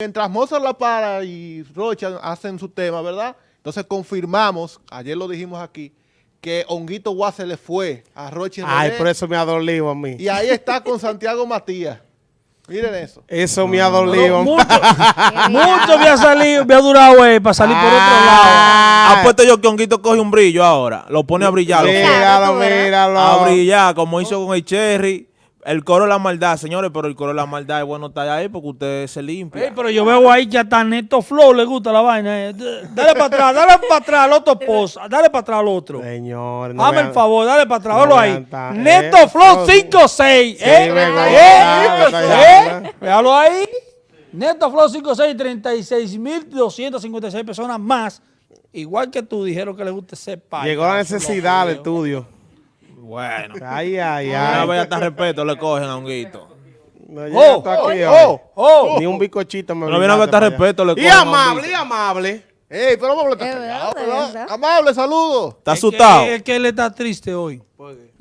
Mientras Mozart La Para y Rocha hacen su tema, ¿verdad? Entonces confirmamos, ayer lo dijimos aquí, que Honguito Guá se le fue a Rocha y Ay, René, por eso me ha dolido a mí. Y ahí está con Santiago Matías. Miren eso. Eso me ha dolido. Mucho, mucho me ha salido, me ha durado eh, para salir por otro lado. Ah, Apuesto yo que Honguito coge un brillo ahora. Lo pone a brillar. Míralo, míralo. a brillar, como hizo con el Cherry. El coro de la maldad, señores, pero el coro de la maldad es bueno estar ahí porque usted se limpia. Ey, pero yo veo ahí que hasta Neto Flow le gusta la vaina. eh. Dale para atrás, dale para atrás al otro post, dale para atrás al otro. Señor, no vean- el favor, dale para atrás, no ahí. tan- Neto eh, Flow no, 56. Sí, ¿eh? ¿Eh? ya, ya. ¿Eh? Véalo ahí. Neto Flow 56, 36.256 personas más. Igual que tú dijeron que le gusta ser padre. Llegó la necesidad del estudio. Bueno. Ay, ay, Una ay. vez hasta respeto le cogen a Honguito. No Oh, llega hasta aquí, oh, hoy. Oh, Ni un bicochito me No viene a brindaste hasta respeto le Y cogen a amable, y amable. ¡Ey, pero amable está Es callado, verdad, ¿verdad? es verdad. Amable, saludos. ¿Está es que- asustado? Es que él está triste hoy.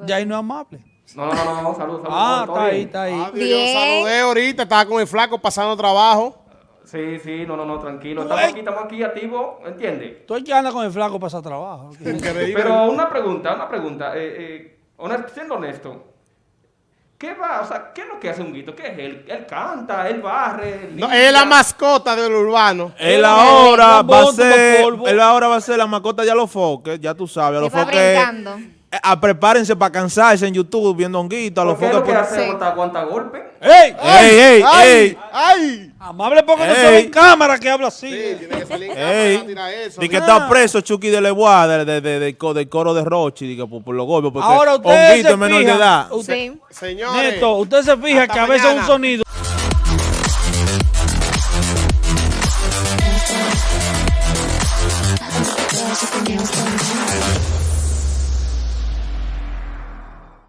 Ya ahí no es amable. No, no, no, no, salud, salud. Ah, está ahí, está ahí. Ah, Yo Bien. saludé ahorita, estaba con el flaco pasando trabajo. Sí, sí, no, no, no, tranquilo. Estamos aquí, estamos aquí activos, ¿entiendes? Tú hay que andar con el flaco para hacer trabajo. Increíble. Pero una pregunta, una pregunta. Eh, eh, honest- siendo honesto, ¿qué va, o sea, qué es lo que hace un guito? ¿Qué es él? Él canta, él barre, No, limpia. es la mascota del urbano. Él ahora va a ser, él ahora va a ser la mascota de a los foques, ya tú sabes, a los foques. eh, ah, prepárense para cansarse en YouTube viendo Honguito, a los ¿Por qué es foques. lo que hace? Sí. ¿Aguanta, aguanta golpe? ¡Ey! ¡Ey, ey, ¡Ay! ey! ¡Ay! Amable porque no Ey. se ve en cámara que habla así. Sí, tiene que salir en Ey, cámara a tirar eso. Di que está preso Chucky de Lebois de, de, de- de del coro de Rochi, di que por, por los golpes, porque Ahora ustedes Honguito se es menor de fijan, edad. usted- Sí. Señores. Neto, usted se fija que a veces un mañana. sonido